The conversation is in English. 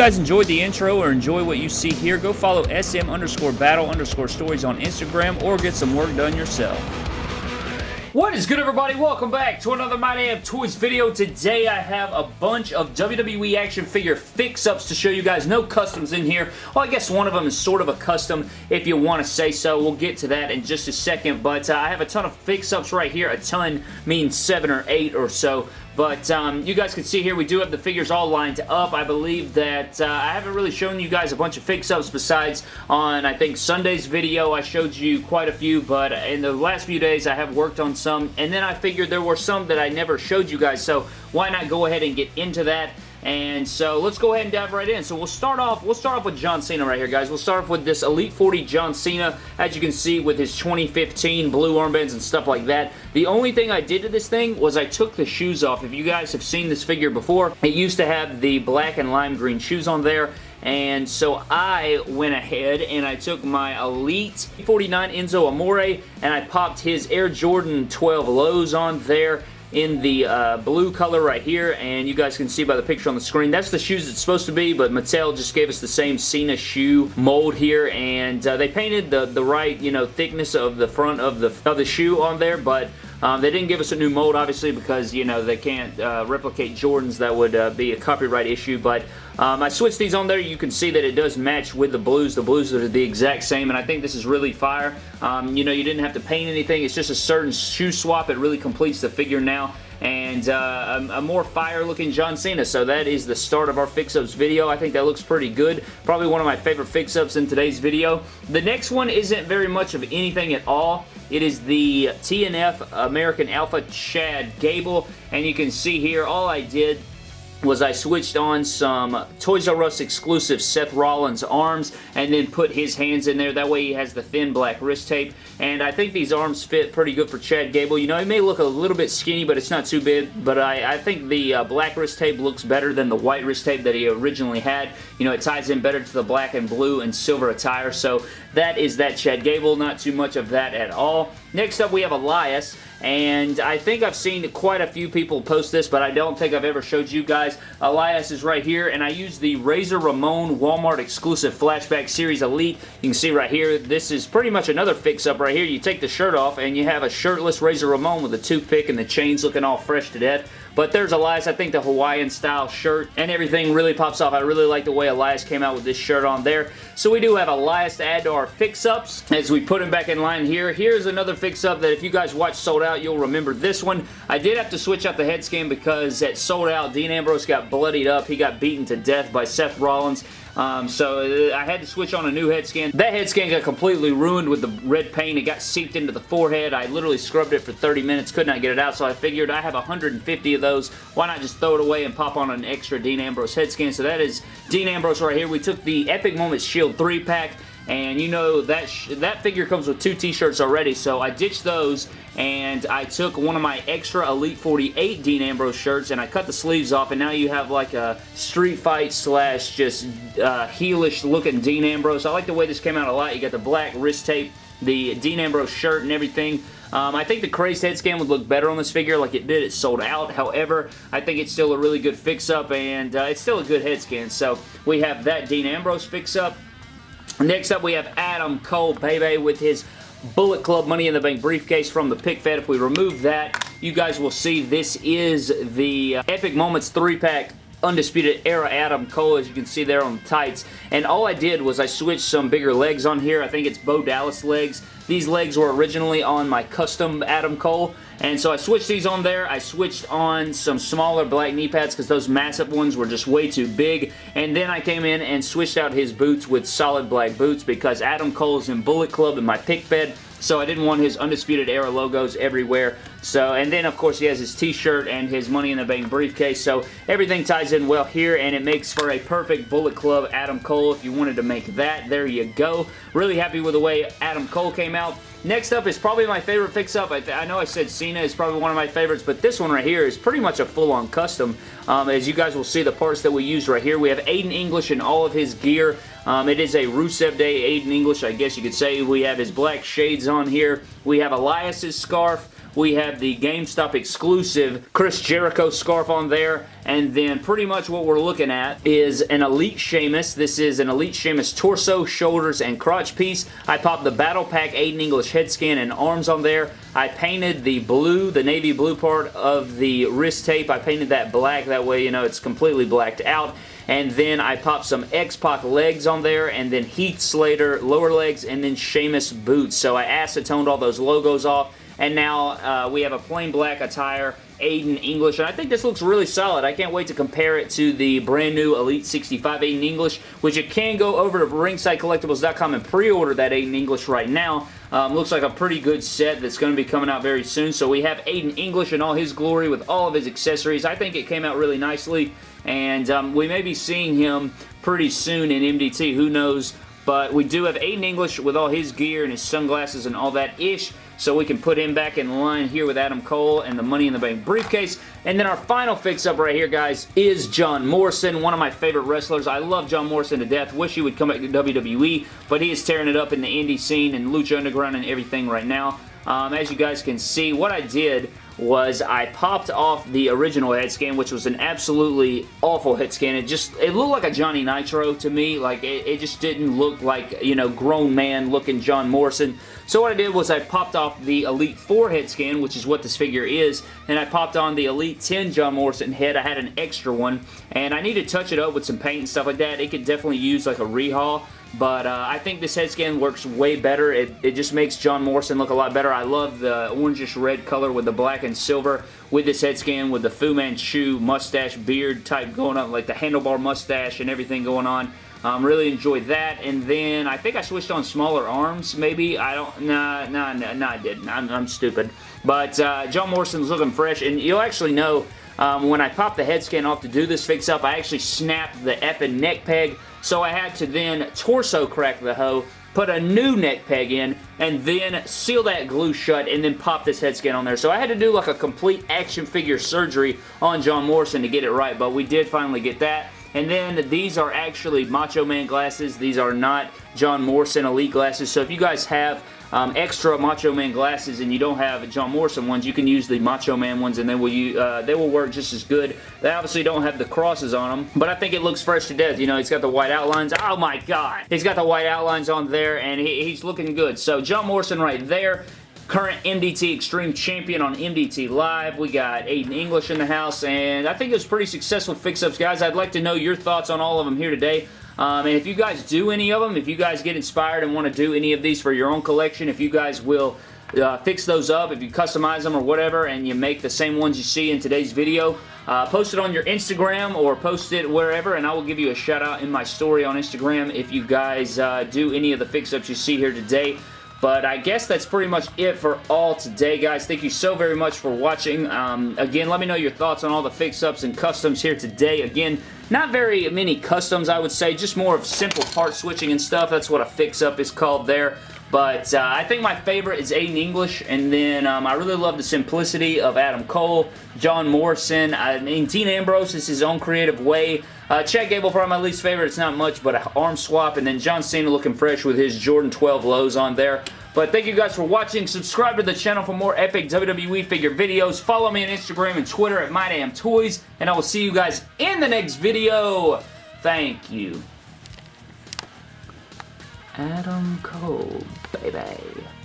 Guys enjoyed the intro or enjoy what you see here, go follow SM underscore battle underscore stories on Instagram or get some work done yourself. What is good everybody? Welcome back to another My Damn Toys video. Today I have a bunch of WWE action figure fix-ups to show you guys. No customs in here. Well, I guess one of them is sort of a custom if you want to say so. We'll get to that in just a second, but uh, I have a ton of fix-ups right here. A ton means seven or eight or so. But um, you guys can see here we do have the figures all lined up. I believe that uh, I haven't really shown you guys a bunch of fix-ups besides on, I think, Sunday's video. I showed you quite a few, but in the last few days I have worked on some. And then I figured there were some that I never showed you guys, so why not go ahead and get into that and so let's go ahead and dive right in. So we'll start off, we'll start off with John Cena right here, guys. We'll start off with this Elite 40 John Cena, as you can see with his 2015 blue armbands and stuff like that. The only thing I did to this thing was I took the shoes off. If you guys have seen this figure before, it used to have the black and lime green shoes on there and so I went ahead and I took my Elite 49 Enzo Amore and I popped his Air Jordan 12 lows on there in the uh, blue color right here, and you guys can see by the picture on the screen, that's the shoes it's supposed to be, but Mattel just gave us the same Cena shoe mold here, and uh, they painted the, the right, you know, thickness of the front of the, of the shoe on there, but um, they didn't give us a new mold, obviously, because, you know, they can't uh, replicate Jordans. That would uh, be a copyright issue, but um, I switched these on there. You can see that it does match with the blues. The blues are the exact same, and I think this is really fire. Um, you know, you didn't have to paint anything. It's just a certain shoe swap. It really completes the figure now and uh, a, a, more fire looking John Cena. So that is the start of our fix-ups video. I think that looks pretty good. Probably one of my favorite fix-ups in today's video. The next one isn't very much of anything at all. It is the TNF American Alpha Chad Gable, and you can see here all I did was I switched on some Toys R Us exclusive Seth Rollins arms and then put his hands in there. That way he has the thin black wrist tape. And I think these arms fit pretty good for Chad Gable. You know, he may look a little bit skinny, but it's not too big. But I, I think the uh, black wrist tape looks better than the white wrist tape that he originally had. You know, it ties in better to the black and blue and silver attire. So that is that Chad Gable. Not too much of that at all. Next up, we have Elias. And I think I've seen quite a few people post this, but I don't think I've ever showed you guys. Elias is right here, and I use the Razor Ramon Walmart exclusive Flashback Series Elite. You can see right here, this is pretty much another fix-up right here. You take the shirt off, and you have a shirtless Razor Ramon with a toothpick and the chains looking all fresh to death. But there's Elias. I think the Hawaiian style shirt and everything really pops off. I really like the way Elias came out with this shirt on there. So we do have Elias to add to our fix-ups as we put him back in line here. Here's another fix-up that if you guys watch Sold Out, you'll remember this one. I did have to switch out the head scan because at Sold Out, Dean Ambrose got bloodied up. He got beaten to death by Seth Rollins. Um, so uh, I had to switch on a new head scan. That head scan got completely ruined with the red paint. It got seeped into the forehead. I literally scrubbed it for 30 minutes, could not get it out, so I figured I have 150 of those. Why not just throw it away and pop on an extra Dean Ambrose head scan? So that is Dean Ambrose right here. We took the Epic Moments Shield 3-pack and you know that that figure comes with two t-shirts already so I ditched those and I took one of my extra Elite 48 Dean Ambrose shirts and I cut the sleeves off and now you have like a street fight slash just uh, heelish looking Dean Ambrose. I like the way this came out a lot. You got the black wrist tape, the Dean Ambrose shirt and everything. Um, I think the crazed head scan would look better on this figure like it did. It sold out. However, I think it's still a really good fix-up and uh, it's still a good head scan. So we have that Dean Ambrose fix-up. Next up, we have Adam Cole, baby, with his Bullet Club Money in the Bank briefcase from the Pick Fed. If we remove that, you guys will see this is the uh, Epic Moments 3-pack Undisputed Era Adam Cole, as you can see there on the tights. And all I did was I switched some bigger legs on here. I think it's Bo Dallas legs. These legs were originally on my custom Adam Cole. And so I switched these on there. I switched on some smaller black knee pads because those massive ones were just way too big. And then I came in and switched out his boots with solid black boots because Adam Cole's in Bullet Club in my pick fed so I didn't want his Undisputed Era logos everywhere. So, and then of course he has his t-shirt and his Money in the Bank briefcase, so everything ties in well here, and it makes for a perfect Bullet Club Adam Cole if you wanted to make that. There you go. Really happy with the way Adam Cole came out. Next up is probably my favorite fix-up. I, I, know I said Cena is probably one of my favorites, but this one right here is pretty much a full-on custom. Um, as you guys will see, the parts that we use right here. We have Aiden English and all of his gear. Um, it is a Rusev Day Aiden English, I guess you could say. We have his black shades on here. We have Elias's scarf. We have the GameStop exclusive Chris Jericho scarf on there. And then pretty much what we're looking at is an Elite Sheamus. This is an Elite Sheamus torso, shoulders, and crotch piece. I popped the Battle Pack Aiden English head scan and arms on there. I painted the blue, the navy blue part of the wrist tape. I painted that black. That way, you know, it's completely blacked out and then I popped some X-Pac legs on there, and then Heath Slater lower legs, and then Sheamus boots. So I acetoned all those logos off, and now uh, we have a plain black attire Aiden English, and I think this looks really solid. I can't wait to compare it to the brand new Elite 65 Aiden English, which you can go over to ringsidecollectibles.com and pre-order that Aiden English right now. Um, looks like a pretty good set that's going to be coming out very soon. So we have Aiden English in all his glory with all of his accessories. I think it came out really nicely, and um, we may be seeing him pretty soon in MDT. Who knows? But we do have Aiden English with all his gear and his sunglasses and all that ish so we can put him back in line here with Adam Cole and the Money in the Bank briefcase. And then our final fix-up right here, guys, is John Morrison, one of my favorite wrestlers. I love John Morrison to death. Wish he would come back to WWE, but he is tearing it up in the indie scene and Lucha Underground and everything right now. Um, as you guys can see, what I did was I popped off the original head scan, which was an absolutely awful head scan. It just, it looked like a Johnny Nitro to me. Like, it, it just didn't look like, you know, grown man looking John Morrison. So what I did was I popped off the Elite 4 head scan, which is what this figure is, and I popped on the Elite 10 John Morrison head. I had an extra one, and I need to touch it up with some paint and stuff like that. It could definitely use like a rehaul. But uh, I think this head scan works way better. It, it just makes John Morrison look a lot better. I love the orangish red color with the black and silver with this head scan with the Fu Manchu mustache beard type going on, like the handlebar mustache and everything going on. Um, really enjoyed that. And then I think I switched on smaller arms, maybe. I don't, nah, nah, nah, nah I didn't. I'm, I'm stupid. But uh, John Morrison's looking fresh, and you'll actually know um, when I popped the head scan off to do this fix-up, I actually snapped the effing neck peg so I had to then torso crack the hoe, put a new neck peg in, and then seal that glue shut, and then pop this head scan on there. So I had to do like a complete action figure surgery on John Morrison to get it right, but we did finally get that. And then these are actually Macho Man glasses. These are not John Morrison Elite glasses. So if you guys have um, extra Macho Man glasses and you don't have John Morrison ones, you can use the Macho Man ones and they will, uh, they will work just as good. They obviously don't have the crosses on them, but I think it looks fresh to death. You know, he's got the white outlines. Oh my god! He's got the white outlines on there and he, he's looking good. So John Morrison right there current MDT Extreme Champion on MDT Live. We got Aiden English in the house, and I think it was pretty successful fix-ups, guys. I'd like to know your thoughts on all of them here today. Um, and if you guys do any of them, if you guys get inspired and want to do any of these for your own collection, if you guys will uh, fix those up, if you customize them or whatever, and you make the same ones you see in today's video, uh, post it on your Instagram or post it wherever, and I will give you a shout out in my story on Instagram if you guys uh, do any of the fix-ups you see here today. But I guess that's pretty much it for all today, guys. Thank you so very much for watching. Um, again, let me know your thoughts on all the fix-ups and customs here today. Again, not very many customs, I would say. Just more of simple part switching and stuff. That's what a fix-up is called there. But uh, I think my favorite is Aiden English, and then um, I really love the simplicity of Adam Cole, John Morrison. I mean, Dean Ambrose is his own creative way. Uh, Chad Gable, probably my least favorite. It's not much, but an arm swap, and then John Cena looking fresh with his Jordan 12 lows on there. But thank you guys for watching. Subscribe to the channel for more epic WWE figure videos. Follow me on Instagram and Twitter at MyDamnToys, and I will see you guys in the next video. Thank you. Adam Cole, baby.